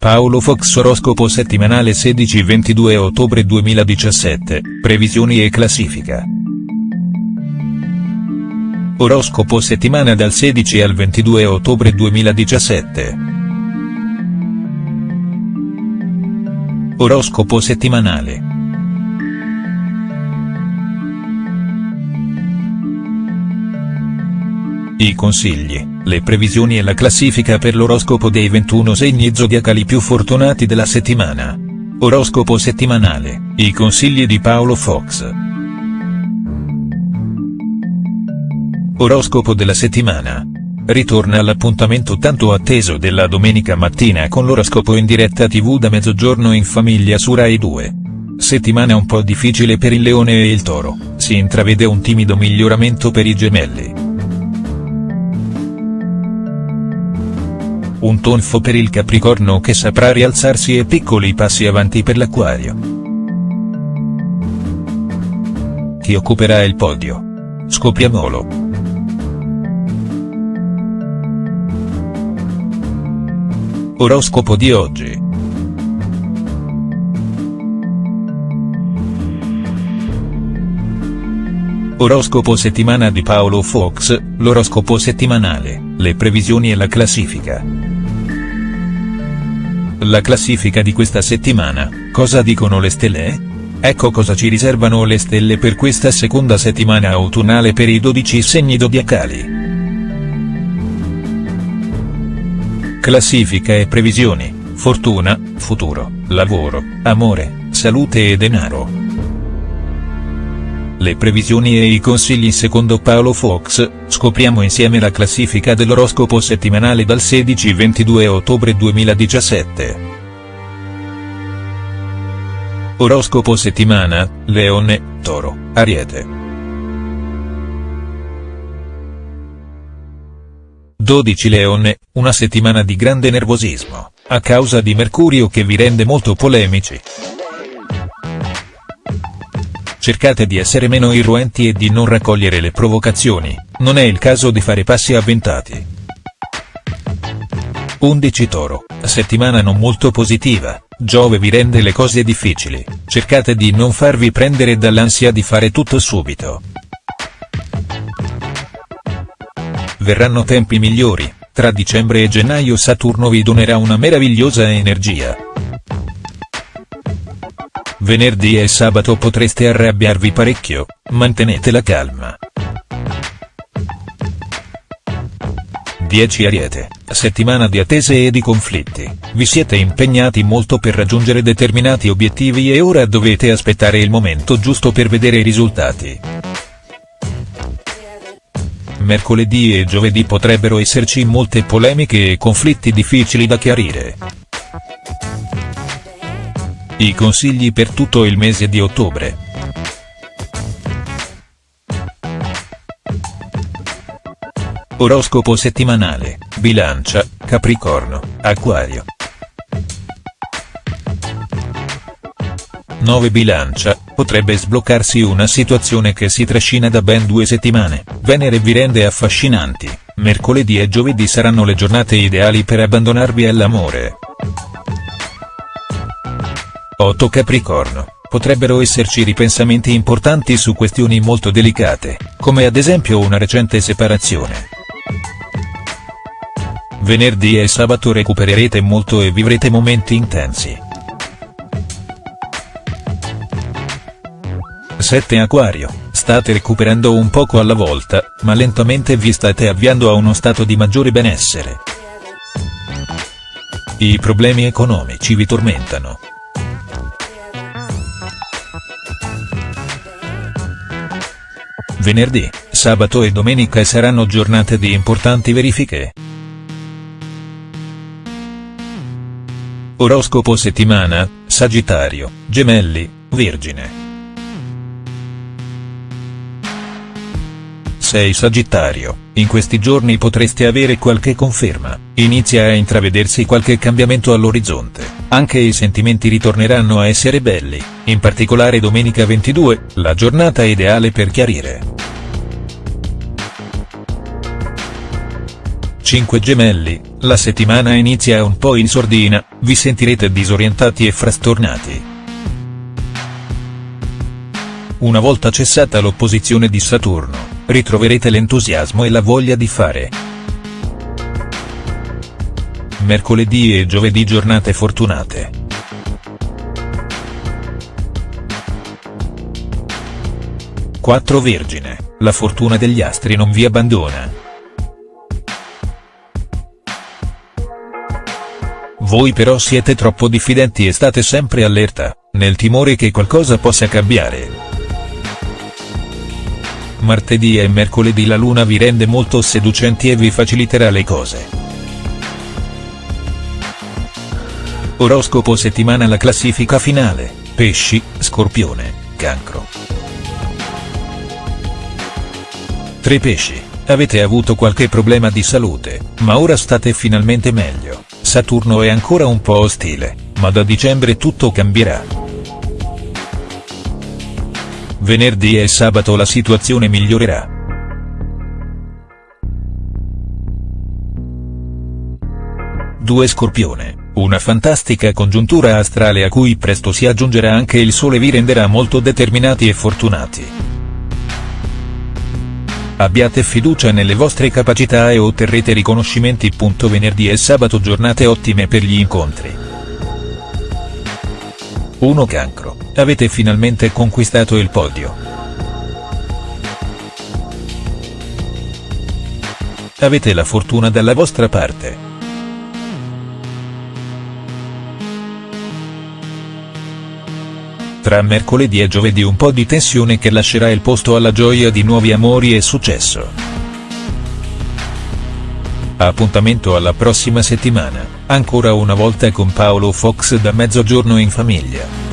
Paolo Fox Oroscopo settimanale 16-22 ottobre 2017, previsioni e classifica. Oroscopo settimana dal 16 al 22 ottobre 2017. Oroscopo settimanale. I consigli, le previsioni e la classifica per l'oroscopo dei 21 segni zodiacali più fortunati della settimana. Oroscopo settimanale, i consigli di Paolo Fox. Oroscopo della settimana. Ritorna all'appuntamento tanto atteso della domenica mattina con l'oroscopo in diretta tv da mezzogiorno in famiglia su Rai 2. Settimana un po' difficile per il leone e il toro, si intravede un timido miglioramento per i gemelli. Un tonfo per il Capricorno che saprà rialzarsi e piccoli passi avanti per l'Aquario. Chi occuperà il podio? Scopriamolo. Oroscopo di oggi. Oroscopo settimana di Paolo Fox, l'oroscopo settimanale, le previsioni e la classifica. La classifica di questa settimana, cosa dicono le stelle? Ecco cosa ci riservano le stelle per questa seconda settimana autunnale per i 12 segni zodiacali. Classifica e previsioni, fortuna, futuro, lavoro, amore, salute e denaro. Le previsioni e i consigli secondo Paolo Fox, scopriamo insieme la classifica dell'oroscopo settimanale dal 16-22 ottobre 2017. Oroscopo settimana, Leone, Toro, Ariete. 12 Leone, una settimana di grande nervosismo, a causa di Mercurio che vi rende molto polemici cercate di essere meno irruenti e di non raccogliere le provocazioni, non è il caso di fare passi avventati. 11 Toro, settimana non molto positiva, Giove vi rende le cose difficili, cercate di non farvi prendere dall'ansia di fare tutto subito. Verranno tempi migliori, tra dicembre e gennaio Saturno vi donerà una meravigliosa energia. Venerdì e sabato potreste arrabbiarvi parecchio, mantenete la calma. 10 Ariete, settimana di attese e di conflitti, vi siete impegnati molto per raggiungere determinati obiettivi e ora dovete aspettare il momento giusto per vedere i risultati. Mercoledì e giovedì potrebbero esserci molte polemiche e conflitti difficili da chiarire. I consigli per tutto il mese di ottobre. Oroscopo settimanale, Bilancia, Capricorno, Acquario. 9 Bilancia, potrebbe sbloccarsi una situazione che si trascina da ben due settimane, Venere vi rende affascinanti, mercoledì e giovedì saranno le giornate ideali per abbandonarvi all'amore. 8 Capricorno, potrebbero esserci ripensamenti importanti su questioni molto delicate, come ad esempio una recente separazione. Venerdì e sabato recupererete molto e vivrete momenti intensi. 7 Acquario, state recuperando un poco alla volta, ma lentamente vi state avviando a uno stato di maggiore benessere. I problemi economici vi tormentano, Venerdì, sabato e domenica saranno giornate di importanti verifiche. Oroscopo settimana, Sagittario, Gemelli, Vergine. 6 Sagittario, in questi giorni potreste avere qualche conferma, inizia a intravedersi qualche cambiamento all'orizzonte, anche i sentimenti ritorneranno a essere belli, in particolare domenica 22, la giornata ideale per chiarire. 5 gemelli, la settimana inizia un po' in sordina, vi sentirete disorientati e frastornati. Una volta cessata l'opposizione di Saturno, ritroverete l'entusiasmo e la voglia di fare. Mercoledì e giovedì giornate fortunate. Quattro Vergine, la fortuna degli astri non vi abbandona. Voi però siete troppo diffidenti e state sempre allerta, nel timore che qualcosa possa cambiare. Martedì e mercoledì la luna vi rende molto seducenti e vi faciliterà le cose. Oroscopo settimana La classifica finale, pesci, scorpione, cancro. 3 pesci, avete avuto qualche problema di salute, ma ora state finalmente meglio. Saturno è ancora un po' ostile, ma da dicembre tutto cambierà. Venerdì e sabato la situazione migliorerà. Due Scorpione, una fantastica congiuntura astrale a cui presto si aggiungerà anche il Sole vi renderà molto determinati e fortunati. Abbiate fiducia nelle vostre capacità e otterrete riconoscimenti. Venerdì e sabato giornate ottime per gli incontri. 1 Cancro, avete finalmente conquistato il podio. Avete la fortuna dalla vostra parte. Tra mercoledì e giovedì un po' di tensione che lascerà il posto alla gioia di nuovi amori e successo. Appuntamento alla prossima settimana, ancora una volta con Paolo Fox da Mezzogiorno in famiglia.